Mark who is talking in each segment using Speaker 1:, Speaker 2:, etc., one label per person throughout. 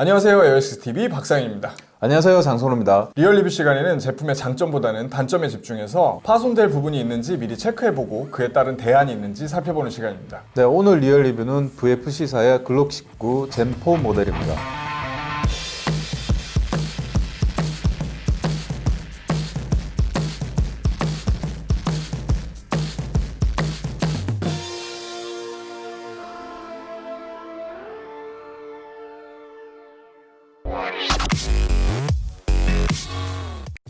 Speaker 1: 안녕하세요 에어식스TV 박상입니다.
Speaker 2: 안녕하세요 장선호입니다.
Speaker 1: real 리뷰 시간에는 제품의 장점보다는 단점에 집중해서 파손될 부분이 있는지 미리 체크해보고 그에 따른 대안이 있는지 살펴보는 시간입니다.
Speaker 2: 네 오늘 real 리뷰는 VFC사의 글록 19 Gen4 모델입니다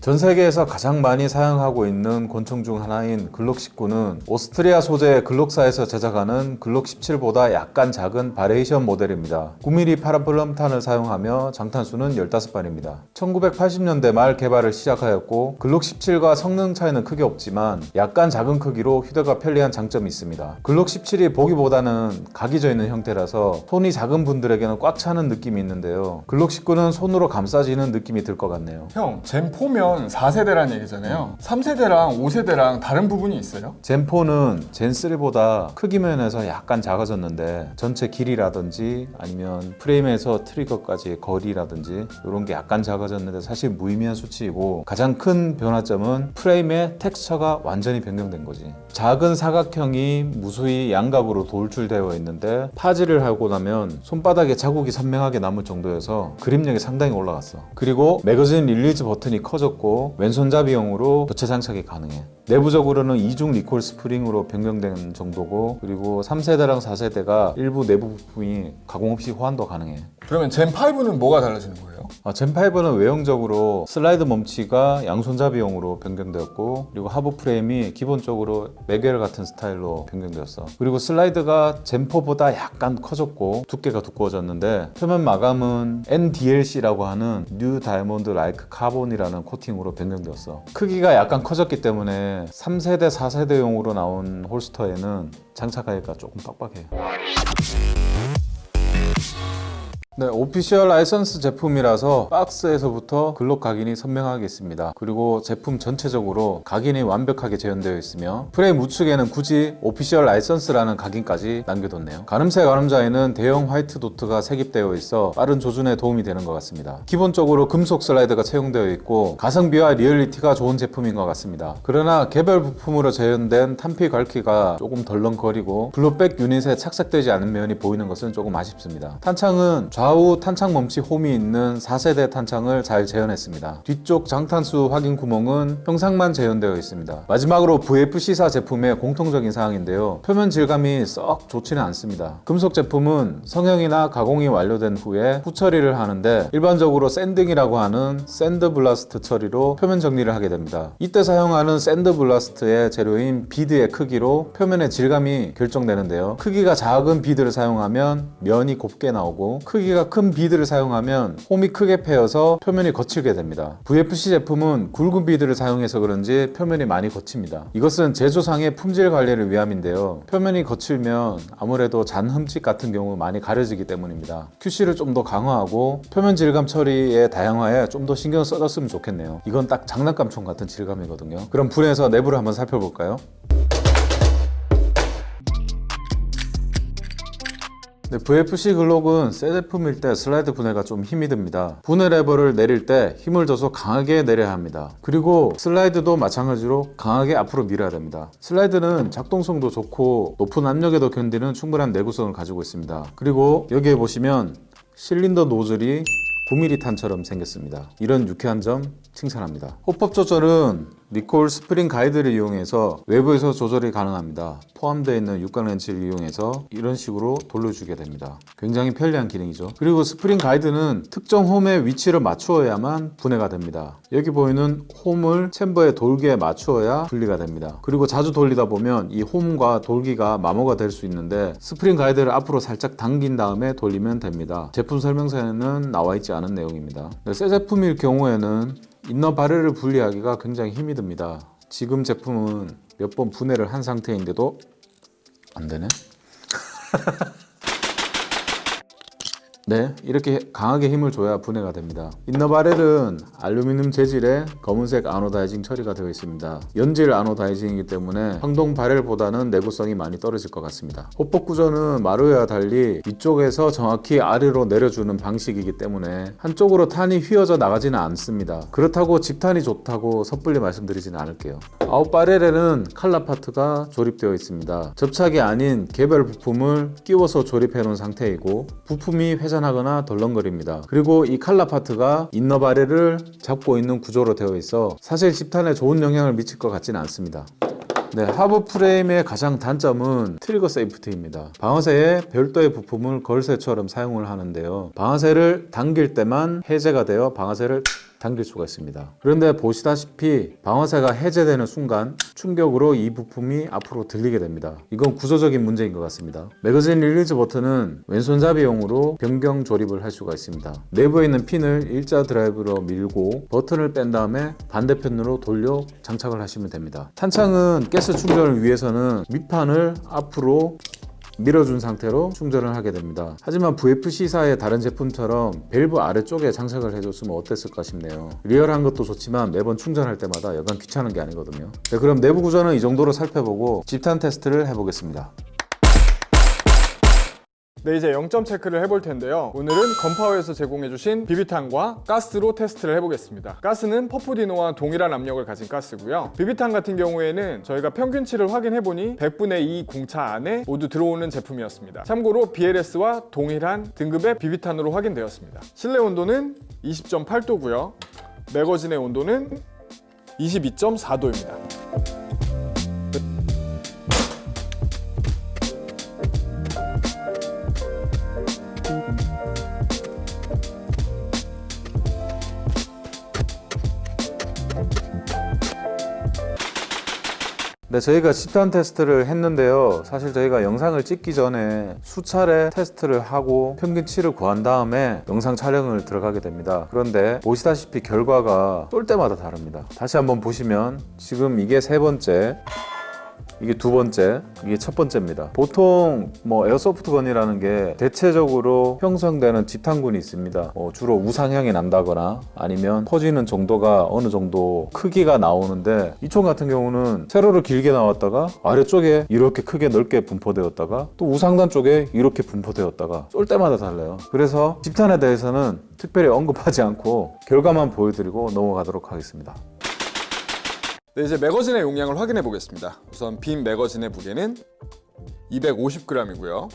Speaker 2: 전 세계에서 가장 많이 사용하고 있는 권총 중 하나인 글록 19는 오스트리아 소재의 글록사에서 제작하는 글록 17보다 약간 작은 variation 모델입니다. 9mm Parabellum탄을 사용하며 장탄수는 15발입니다. 1980년대 말 개발을 시작하였고 글록 17과 성능 차이는 크게 없지만 약간 작은 크기로 휴대가 편리한 장점이 있습니다. 글록 17이 보기보다는 각이 져 있는 형태라서 손이 작은 분들에게는 꽉 차는 느낌이 있는데요. 글록 19는 손으로 감싸지는 느낌이 들 것 같네요.
Speaker 1: 형 Gen4면 4세대란 얘기잖아요. 3세대랑 5세대랑 다른 부분이 있어요?
Speaker 2: Gen4는 Gen3보다 크기 면에서 약간 작아졌는데 전체 길이라든지 아니면 프레임에서 trigger까지 거리라든지 이런 게 약간 작아졌는데 사실 무의미한 수치이고 가장 큰 변화점은 프레임의 텍스처가 완전히 변경된 거지. 작은 사각형이 무수히 양각으로 돌출되어 있는데 파지를 하고 나면 손바닥에 자국이 선명하게 남을 정도여서 그립력이 상당히 올라갔어. 그리고 magazine release 버튼이 커졌고 왼손잡이용으로 교체 장착이 가능해. 내부적으로는 이중 recoil 스프링으로 변경된 정도고 그리고 3세대랑 4세대가 일부 내부 부품이 가공 없이 호환도 가능해
Speaker 1: 그러면 Gen5는 뭐가 달라지는 거예요?
Speaker 2: 아, Gen5는 외형적으로 슬라이드 멈치가 양손잡이용으로 변경되었고 그리고 하부 프레임이 기본적으로 magwell 같은 스타일로 변경되었어. 그리고 슬라이드가 Gen4보다 약간 커졌고 두께가 두꺼워졌는데 표면 마감은 NDLC라고 하는 new diamond like carbon이라는 코팅으로 변경되었어. 크기가 약간 커졌기 때문에 3세대 4세대용으로 나온 holster에는 장착하기가 조금 빡빡해요 네, official license 제품이라서 박스에서부터 글록 각인이 선명하게 있습니다. 그리고 제품 전체적으로 각인이 완벽하게 재현되어 있으며 프레임 우측에는 굳이 official license라는 각인까지 남겨뒀네요. 가늠쇠 가늠자에는 대형 white dot가 색입되어 있어 빠른 조준에 도움이 되는 것 같습니다. 기본적으로 금속 슬라이드가 채용되어 있고 가성비와 리얼리티가 좋은 제품인 것 같습니다. 그러나 개별 부품으로 재현된 탄피 갈퀴가 조금 덜렁거리고 blowback unit에 착색되지 않은 면이 보이는 것은 조금 아쉽습니다. 탄창은 좌 좌우 탄창 멈치 홈이 있는 4세대 탄창을 잘 재현했습니다. 뒤쪽 장탄수 확인 구멍은 형상만 재현되어 있습니다. 마지막으로 VFC사 제품의 공통적인 사항인데요. 표면 질감이 썩 좋지는 않습니다. 금속 제품은 성형이나 가공이 완료된 후에 후처리를 하는데 일반적으로 sanding이라고 하는 sand blast 처리로 표면 정리를 하게 됩니다. 이때 사용하는 sand blast의 재료인 bead의 크기로 표면의 질감이 결정되는데요. 크기가 작은 bead를 사용하면 면이 곱게 나오고 크기가 크기가 큰 bead를 사용하면 홈이 크게 패여서 표면이 거칠게 됩니다. VFC 제품은 굵은 bead를 사용해서 그런지 표면이 많이 거칩니다. 이것은 제조상의 품질 관리를 위함인데요. 표면이 거칠면 아무래도 잔 흠집 같은 경우 많이 가려지기 때문입니다. QC를 좀 더 강화하고 표면 질감 처리의 다양화에 좀 더 신경 써줬으면 좋겠네요. 이건 딱 장난감총 같은 질감이거든요. 그럼 분해서 내부를 한번 살펴볼까요? 네, VFC 글록은 새 제품일 때 슬라이드 분해가 좀 힘이 듭니다. 분해 레버를 내릴 때 힘을 줘서 강하게 내려야 합니다. 그리고 슬라이드도 마찬가지로 강하게 앞으로 밀어야 됩니다. 슬라이드는 작동성도 좋고 높은 압력에도 견디는 충분한 내구성을 가지고 있습니다. 그리고 여기에 보시면 실린더 노즐이 9mm 탄처럼 생겼습니다. 이런 유쾌한 점 칭찬합니다. hop-up 조절은 recoil 스프링 가이드를 이용해서 외부에서 조절이 가능합니다. 포함되어 있는 육각 렌치를 이용해서 이런 식으로 돌려주게 됩니다. 굉장히 편리한 기능이죠. 그리고 스프링 가이드는 특정 홈의 위치를 맞추어야만 분해가 됩니다. 여기 보이는 홈을 챔버의 돌기에 맞추어야 분리가 됩니다. 그리고 자주 돌리다 보면 이 홈과 돌기가 마모가 될 수 있는데 스프링 가이드를 앞으로 살짝 당긴 다음에 돌리면 됩니다. 제품 설명서에는 나와 있지 않은 내용입니다. 네, 새 제품일 경우에는 인너 바렐을 분리하기가 굉장히 힘이 듭니다. 지금 제품은 몇 번 분해를 한 상태인데도 안 되네? 네, 이렇게 강하게 힘을 줘야 분해가 됩니다. 인너바렐은 알루미늄 재질의 검은색 아노다이징 처리가 되어 있습니다. 연질 아노다이징이기 때문에 황동 바렐보다는 내구성이 많이 떨어질 것 같습니다. 호폭 구조는 마루와 달리 위쪽에서 정확히 아래로 내려주는 방식이기 때문에 한쪽으로 탄이 휘어져 나가지는 않습니다. 그렇다고 집탄이 좋다고 섣불리 말씀드리지는 않을게요. 아웃 바렐에는 칼라 파트가 조립되어 있습니다. 접착이 아닌 개별 부품을 끼워서 조립해 놓은 상태이고 부품이 회전하거나 덜렁거립니다. 그리고 이 칼라 파트가 인너 바렐을 잡고 있는 구조로 되어 있어 사실 집탄에 좋은 영향을 미칠 것 같지는 않습니다. 네, 하부 프레임의 가장 단점은 trigger safety입니다. 방아쇠에 별도의 부품을 걸쇠처럼 사용을 하는데요. 방아쇠를 당길 때만 해제가 되어 방아쇠를 당길 수가 있습니다. 그런데 보시다시피 방아쇠가 해제되는 순간 충격으로 이 부품이 앞으로 들리게 됩니다. 이건 구조적인 문제인 것 같습니다. magazine release 버튼은 왼손잡이용으로 변경 조립을 할 수가 있습니다. 내부에 있는 핀을 일자 드라이브로 밀고 버튼을 뺀 다음에 반대편으로 돌려 장착을 하시면 됩니다. 탄창은 가스 충전을 위해서는 밑판을 앞으로 밀어준 상태로 충전을 하게 됩니다. 하지만 VFC사의 다른 제품처럼 밸브 아래쪽에 장착을 해줬으면 어땠을까 싶네요. 리얼한 것도 좋지만 매번 충전할 때마다 여간 귀찮은 게 아니거든요. 네, 그럼 내부 구조는 이 정도로 살펴보고 집탄 테스트를 해보겠습니다.
Speaker 1: 네, 이제 0점 체크를 해볼 텐데요. 오늘은 건파워에서 제공해주신 비비탄과 가스로 테스트를 해보겠습니다. 가스는 퍼프디노와 동일한 압력을 가진 가스고요. 비비탄 같은 경우에는 저희가 평균치를 확인해보니 100분의 2 공차 안에 모두 들어오는 제품이었습니다. 참고로 BLS와 동일한 등급의 비비탄으로 확인되었습니다. 실내 온도는 20.8도고요. 매거진의 온도는 22.4도입니다.
Speaker 2: 네, 저희가 집탄 테스트를 했는데요. 사실 저희가 영상을 찍기 전에 수차례 테스트를 하고 평균치를 구한 다음에 영상 촬영을 들어가게 됩니다. 그런데 보시다시피 결과가 쏠 때마다 다릅니다. 다시 한번 보시면 지금 이게 세 번째, 이게 두 번째, 이게 첫 번째입니다. 보통 뭐 airsoft gun이라는 게 대체적으로 형성되는 집탄군이 있습니다. 어, 주로 우상향이 난다거나 아니면 퍼지는 정도가 어느 정도 크기가 나오는데 이 총 같은 경우는 세로로 길게 나왔다가 아래쪽에 이렇게 크게 넓게 분포되었다가 또 우상단 쪽에 이렇게 분포되었다가 쏠 때마다 달라요. 그래서 집탄에 대해서는 특별히 언급하지 않고 결과만 보여드리고 넘어가도록 하겠습니다.
Speaker 1: 네, 이제 매거진의 용량을 확인해 보겠습니다. 우선 빈 매거진의 무게는 250g이고요.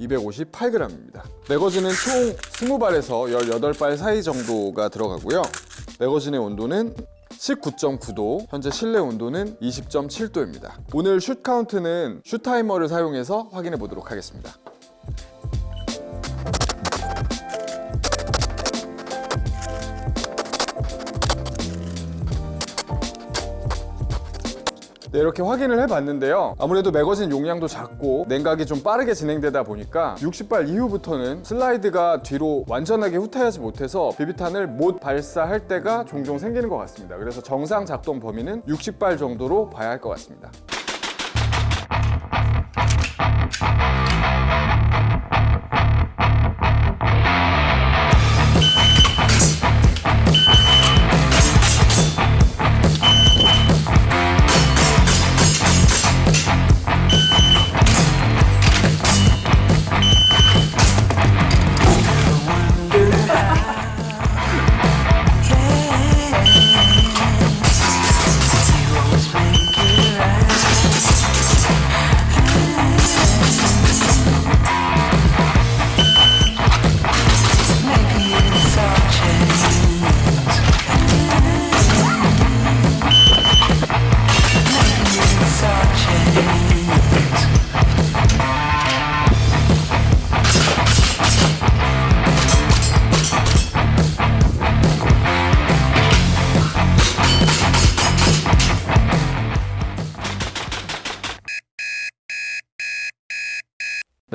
Speaker 1: 258g입니다. 매거진은 총 20발에서 18발 사이 정도가 들어가고요. 매거진의 온도는 19.9도, 현재 실내 온도는 20.7도입니다. 오늘 슛 카운트는 슛 타이머를 사용해서 확인해 보도록 하겠습니다. 네, 이렇게 확인을 해봤는데요. 아무래도 매거진 용량도 작고 냉각이 좀 빠르게 진행되다 보니까 60발 이후부터는 슬라이드가 뒤로 완전하게 후퇴하지 못해서 비비탄을 못 발사할 때가 종종 생기는 것 같습니다. 그래서 정상 작동 범위는 60발 정도로 봐야 할 것 같습니다.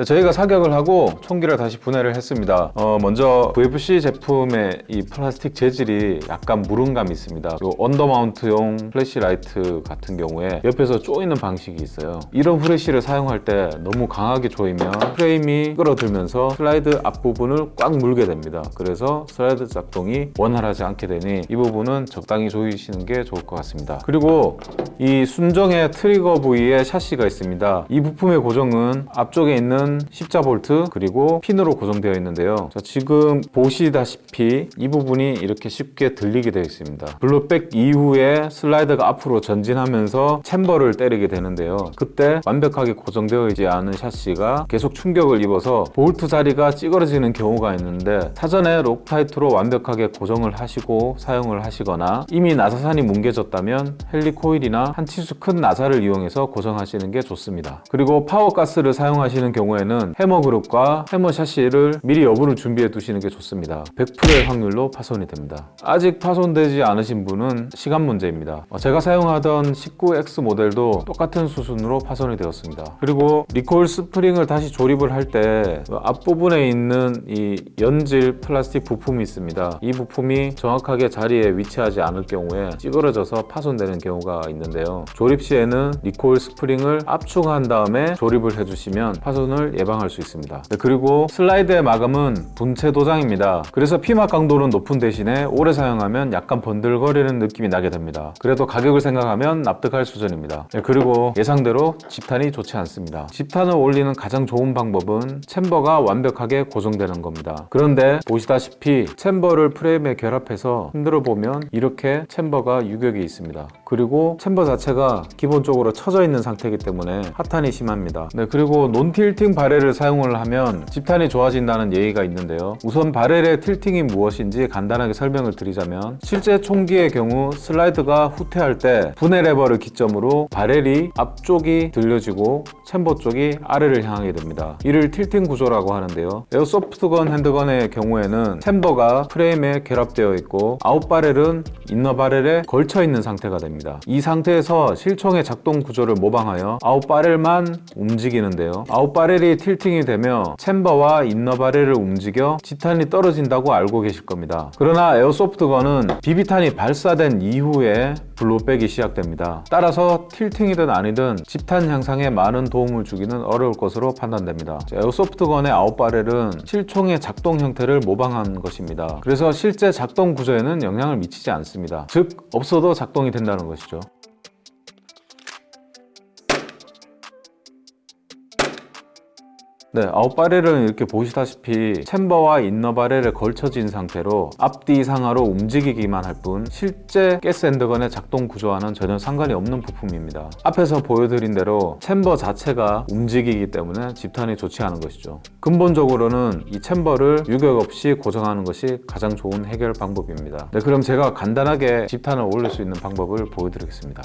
Speaker 2: 네, 저희가 사격을 하고 총기를 다시 분해를 했습니다. 어, 먼저 VFC 제품의 이 플라스틱 재질이 약간 무름감이 있습니다. 요 undermount용 플래시라이트 같은 경우에 옆에서 조이는 방식이 있어요. 이런 후레쉬를 사용할 때 너무 강하게 조이면 프레임이 끌어들면서 슬라이드 앞부분을 꽉 물게 됩니다. 그래서 슬라이드 작동이 원활하지 않게 되니 이 부분은 적당히 조이시는 게 좋을 것 같습니다. 그리고 이 순정의 트리거 부위에 샤시가 있습니다. 이 부품의 고정은 앞쪽에 있는 십자 볼트 그리고 핀으로 고정되어 있는데요. 자, 지금 보시다시피 이 부분이 이렇게 쉽게 들리게 되어 있습니다. blowback 이후에 슬라이드가 앞으로 전진하면서 chamber를 때리게 되는데요. 그때 완벽하게 고정되어 있지 않은 샤시가 계속 충격을 입어서 볼트 자리가 찌그러지는 경우가 있는데 사전에 Loctite로 완벽하게 고정을 하시고 사용을 하시거나 이미 나사산이 뭉개졌다면 Helicoil이나 한 치수 큰 나사를 이용해서 고정하시는 게 좋습니다. 그리고 파워 가스를 사용하시는 경우에 는 해머 그룹과 해머 샤시를 미리 여분을 준비해 두시는 게 좋습니다. 100%의 확률로 파손이 됩니다. 아직 파손되지 않으신 분은 시간 문제입니다. 어, 제가 사용하던 19X 모델도 똑같은 수순으로 파손이 되었습니다. 그리고 recoil 스프링을 다시 조립을 할 때 앞부분에 있는 이 연질 플라스틱 부품이 있습니다. 이 부품이 정확하게 자리에 위치하지 않을 경우에 찌그러져서 파손되는 경우가 있는데요. 조립 시에는 recoil 스프링을 압축한 다음에 조립을 해주시면 파손을 예방할 수 있습니다. 네, 그리고 슬라이드의 마감은 분체 도장입니다. 그래서 피막 강도는 높은 대신에 오래 사용하면 약간 번들거리는 느낌이 나게 됩니다. 그래도 가격을 생각하면 납득할 수준입니다. 네, 그리고 예상대로 집탄이 좋지 않습니다. 집탄을 올리는 가장 좋은 방법은 chamber가 완벽하게 고정되는 겁니다. 그런데 보시다시피 chamber를 프레임에 결합해서 흔들어 보면 이렇게 chamber가 유격이 있습니다. 그리고 chamber 자체가 기본적으로 처져 있는 상태이기 때문에 하탄이 심합니다. 네, 그리고 non-tilting barrel을 사용을 하면 집탄이 좋아진다는 얘기가 있는데요. 우선 barrel의 tilting이 무엇인지 간단하게 설명을 드리자면 실제 총기의 경우 슬라이드가 후퇴할 때 분해 레버를 기점으로 barrel이 앞쪽이 들려지고 chamber 쪽이 아래를 향하게 됩니다. 이를 tilting 구조라고 하는데요. airsoft gun handgun의 경우에는 chamber가 프레임에 결합되어 있고 out barrel은 inner barrel에 걸쳐 있는 상태가 됩니다. 이 상태에서 실총의 작동 구조를 모방하여 out barrel만 움직이는데요. out barrel 이 tilting이 되며 chamber와 inner barrel을 움직여 집탄이 떨어진다고 알고 계실 겁니다. 그러나 airsoft gun은 비비탄이 발사된 이후에 blowback이 시작됩니다. 따라서 tilting이든 아니든 집탄 향상에 많은 도움을 주기는 어려울 것으로 판단됩니다. 에어소프트건의 아웃바렐은 실총의 작동 형태를 모방한 것입니다. 그래서 실제 작동 구조에는 영향을 미치지 않습니다. 즉 없어도 작동이 된다는 것이죠. 네, out barrel은 이렇게 보시다시피 chamber와 inner barrel에 걸쳐진 상태로 앞뒤 상하로 움직이기만 할 뿐 실제 가스 handgun의 작동 구조와는 전혀 상관이 없는 부품입니다. 앞에서 보여드린 대로 chamber 자체가 움직이기 때문에 집탄이 좋지 않은 것이죠. 근본적으로는 이 chamber를 유격 없이 고정하는 것이 가장 좋은 해결 방법입니다. 네, 그럼 제가 간단하게 집탄을 올릴 수 있는 방법을 보여드리겠습니다.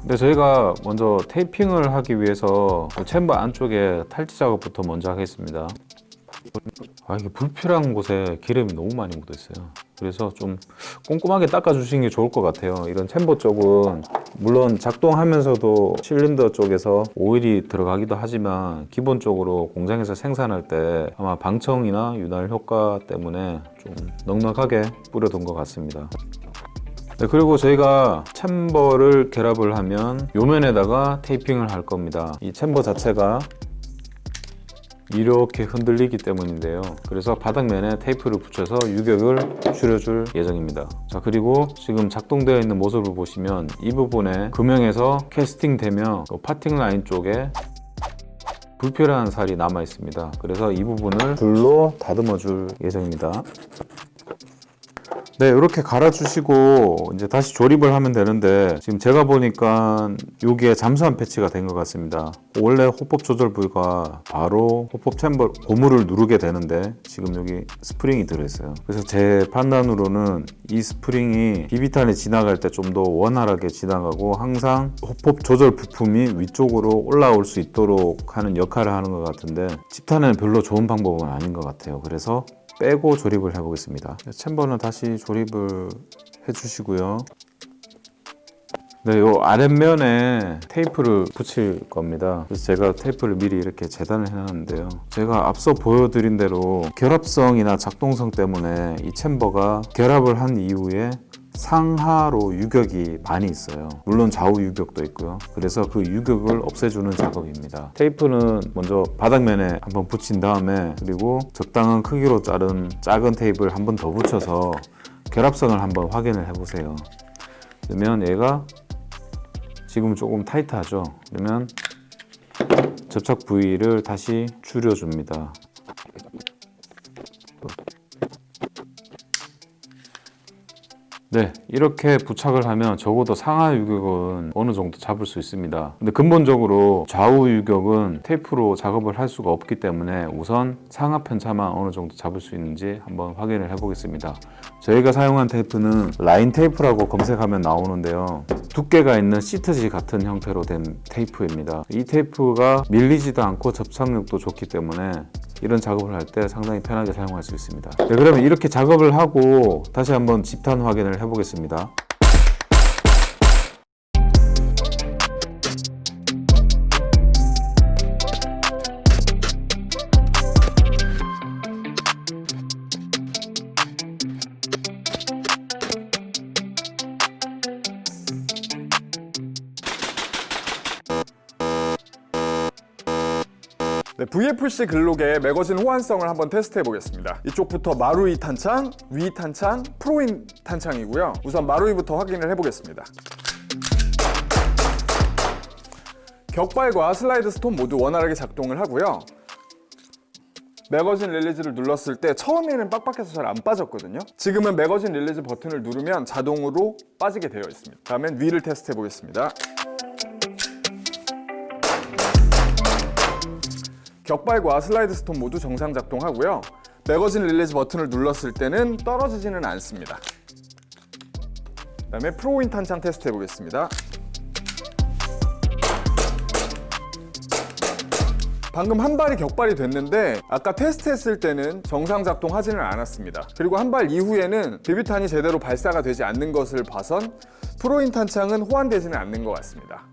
Speaker 2: 근데 저희가 먼저 테이핑을 하기 위해서 그 챔버 안쪽에 탈지 작업부터 먼저 하겠습니다. 아 이게 불필요한 곳에 기름이 너무 많이 묻어 있어요. 그래서 좀 꼼꼼하게 닦아 주시는 게 좋을 것 같아요. 이런 챔버 쪽은 물론 작동하면서도 실린더 쪽에서 오일이 들어가기도 하지만 기본적으로 공장에서 생산할 때 아마 방청이나 윤활 효과 때문에 좀 넉넉하게 뿌려둔 것 같습니다. 네, 그리고 저희가 챔버를 결합을 하면 요면에다가 테이핑을 할 겁니다. 이 챔버 자체가 이렇게 흔들리기 때문인데요. 그래서 바닥면에 테이프를 붙여서 유격을 줄여줄 예정입니다. 자, 그리고 지금 작동되어 있는 모습을 보시면 이 부분에 금형에서 캐스팅 되며 그 파팅 라인 쪽에 불필요한 살이 남아 있습니다. 그래서 이 부분을 줄로 다듬어 줄 예정입니다. 네, 이렇게 갈아주시고 이제 다시 조립을 하면 되는데 지금 제가 보니까 여기에 잠수함 패치가 된 것 같습니다. 원래 hop-up 조절 부위가 바로 hop-up chamber 고무를 누르게 되는데 지금 여기 스프링이 들어있어요. 그래서 제 판단으로는 이 스프링이 비비탄이 지나갈 때 좀 더 원활하게 지나가고 항상 hop-up 조절 부품이 위쪽으로 올라올 수 있도록 하는 역할을 하는 것 같은데 집탄은 별로 좋은 방법은 아닌 것 같아요. 그래서 빼고 조립을 해 보겠습니다. 챔버는 다시 조립을 해 주시고요. 네, 요 아랫면에 테이프를 붙일 겁니다. 그래서 제가 테이프를 미리 이렇게 재단을 해놨는데요. 제가 앞서 보여드린 대로 결합성이나 작동성 때문에 이 챔버가 결합을 한 이후에 상하로 유격이 많이 있어요. 물론 좌우 유격도 있고요. 그래서 그 유격을 없애주는 작업입니다. 테이프는 먼저 바닥면에 한번 붙인 다음에 그리고 적당한 크기로 자른 작은 테이프를 한번 더 붙여서 결합성을 한번 확인을 해보세요. 그러면 얘가 지금 조금 타이트하죠. 그러면 접착 부위를 다시 줄여줍니다. 네, 이렇게 부착을 하면 적어도 상하 유격은 어느 정도 잡을 수 있습니다. 근데 근본적으로 좌우 유격은 테이프로 작업을 할 수가 없기 때문에 우선 상하 편차만 어느 정도 잡을 수 있는지 한번 확인을 해 보겠습니다. 저희가 사용한 테이프는 라인 테이프라고 검색하면 나오는데요. 두께가 있는 시트지 같은 형태로 된 테이프입니다. 이 테이프가 밀리지도 않고 접착력도 좋기 때문에 이런 작업을 할 때 상당히 편하게 사용할 수 있습니다. 네, 그러면 이렇게 작업을 하고 다시 한번 집탄 확인을 해 보겠습니다.
Speaker 1: 네, VFC 글록의 매거진 호환성을 한번 테스트해 보겠습니다. 이쪽부터 마루이 탄창, WE 탄창, 프로윈 탄창이고요. 우선 마루이부터 확인을 해보겠습니다. 격발과 슬라이드 스톱 모두 원활하게 작동을 하고요. 매거진 release를 눌렀을 때 처음에는 빡빡해서 잘 안 빠졌거든요. 지금은 매거진 release 버튼을 누르면 자동으로 빠지게 되어 있습니다. 다음엔 WE를 테스트해 보겠습니다. 격발과 슬라이드 스톱 모두 정상 작동하고요. 매거진 release 버튼을 눌렀을 때는 떨어지지는 않습니다. 그 다음에 프로윈 탄창 테스트 해보겠습니다. 방금 한 발이 격발이 됐는데 아까 테스트했을 때는 정상 작동하지는 않았습니다. 그리고 한 발 이후에는 비비탄이 제대로 발사가 되지 않는 것을 봐선 프로윈 탄창은 호환되지는 않는 것 같습니다.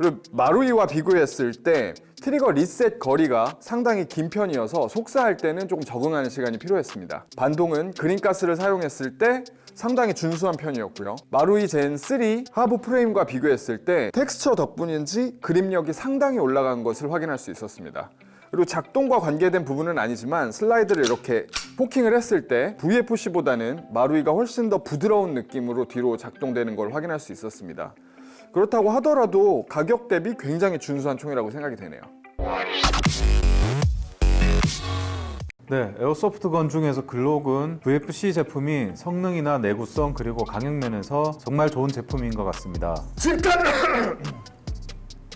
Speaker 1: 그리고 마루이와 비교했을 때 트리거 리셋 거리가 상당히 긴 편이어서 속사할 때는 조금 적응하는 시간이 필요했습니다. 반동은 green gas를 사용했을 때 상당히 준수한 편이었고요. 마루이 Gen3 하부 프레임과 비교했을 때 텍스처 덕분인지 그립력이 상당히 올라간 것을 확인할 수 있었습니다. 그리고 작동과 관계된 부분은 아니지만 슬라이드를 이렇게 cocking을 했을 때 VFC보다는 마루이가 훨씬 더 부드러운 느낌으로 뒤로 작동되는 걸 확인할 수 있었습니다. 그렇다고 하더라도 가격 대비 굉장히 준수한 총이라고 생각이 되네요.
Speaker 2: 네, 에어소프트건 중에서 글록은 VFC 제품이 성능이나 내구성 그리고 강력면에서 정말 좋은 제품인 것 같습니다.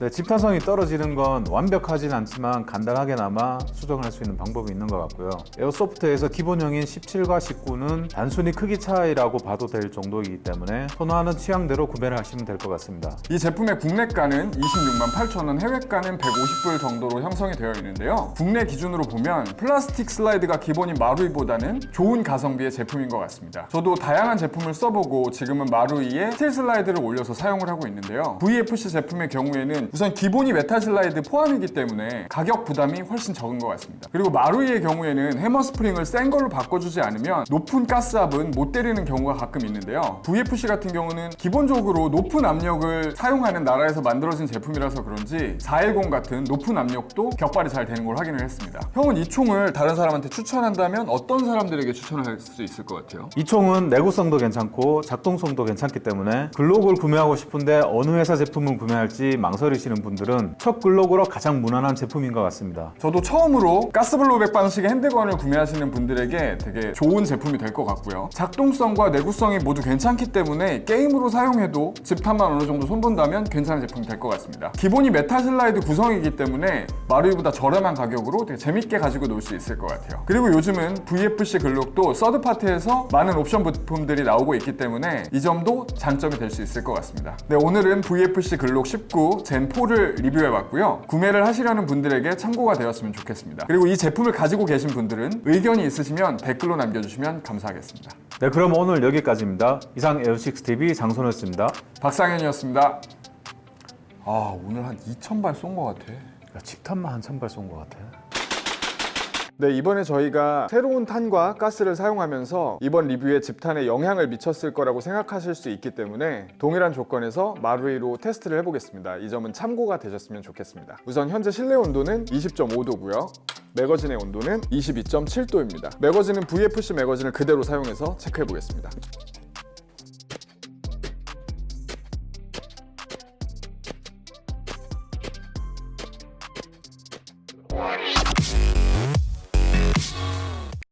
Speaker 2: 네, 집탄성이 떨어지는 건 완벽하진 않지만 간단하게나마 수정을 할수 있는 방법이 있는 것 같고요. 에어소프트에서 기본형인 17과 19는 단순히 크기 차이라고 봐도 될 정도이기 때문에 선호하는 취향대로 구매를 하시면 될 것 같습니다.
Speaker 1: 이 제품의 국내가는 26만 8천 원, 해외가는 150불 정도로 형성이 되어 있는데요. 국내 기준으로 보면 플라스틱 슬라이드가 기본인 마루이보다는 좋은 가성비의 제품인 것 같습니다. 저도 다양한 제품을 써보고 지금은 마루이에 스틸 슬라이드를 올려서 사용을 하고 있는데요. VFC 제품의 경우에는 우선 기본이 메탈 슬라이드 포함이기 때문에 가격 부담이 훨씬 적은 것 같습니다. 그리고 마루이의 경우에는 해머 스프링을 센 걸로 바꿔주지 않으면 높은 가스압은 못 때리는 경우가 가끔 있는데요. VFC 같은 경우는 기본적으로 높은 압력을 사용하는 나라에서 만들어진 제품이라서 그런지 410 같은 높은 압력도 격발이 잘 되는 걸 확인을 했습니다. 형은 이 총을 다른 사람한테 추천한다면 어떤 사람들에게 추천할 수 있을 것 같아요?
Speaker 2: 이 총은 내구성도 괜찮고 작동성도 괜찮기 때문에 글록을 구매하고 싶은데 어느 회사 제품을 구매할지 망설이 시는 분들은 첫 글록으로 가장 무난한 제품인 것 같습니다.
Speaker 1: 저도 처음으로 가스 blowback 방식의 handgun을 구매하시는 분들에게 되게 좋은 제품이 될 것 같고요. 작동성과 내구성이 모두 괜찮기 때문에 게임으로 사용해도 집탄만 어느 정도 손본다면 괜찮은 제품이 될 것 같습니다. 기본이 메탈 슬라이드 구성이기 때문에 마루이보다 저렴한 가격으로 되게 재밌게 가지고 놀 수 있을 것 같아요. 그리고 요즘은 VFC 글록도 서드파트에서 많은 옵션 부품들이 나오고 있기 때문에 이 점도 장점이 될 수 있을 것 같습니다. 네, 오늘은 VFC 글록 19 Gen 4를 리뷰해봤고요. 구매를 하시려는 분들에게 참고가 되었으면 좋겠습니다. 그리고 이 제품을 가지고 계신 분들은 의견이 있으시면 댓글로 남겨주시면 감사하겠습니다.
Speaker 2: 네, 그럼 오늘 여기까지입니다. 이상 에어식스TV 장선호였습니다.
Speaker 1: 박상현이었습니다. 아 오늘 한 2,000발 쏜 것 같아.
Speaker 2: 야, 칩탄만 한 천발 쏜 것 같아.
Speaker 1: 네, 이번에 저희가 새로운 탄과 가스를 사용하면서 이번 리뷰에 집탄에 영향을 미쳤을 거라고 생각하실 수 있기 때문에 동일한 조건에서 마루이로 테스트를 해보겠습니다. 이 점은 참고가 되셨으면 좋겠습니다. 우선 현재 실내 온도는 20.5도고요. 매거진의 온도는 22.7도입니다. 매거진은 VFC 매거진을 그대로 사용해서 체크해 보겠습니다.